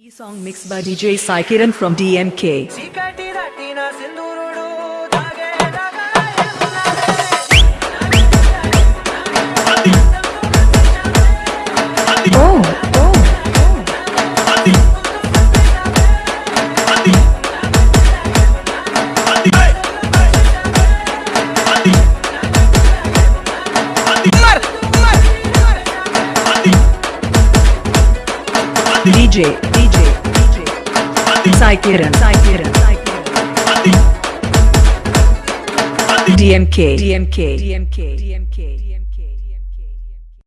E song mixed by DJ Saikiran from DMK. Oh, oh, oh. DJ, DJ, DJ. Kiran, DMK, DMK, DMK, DMK.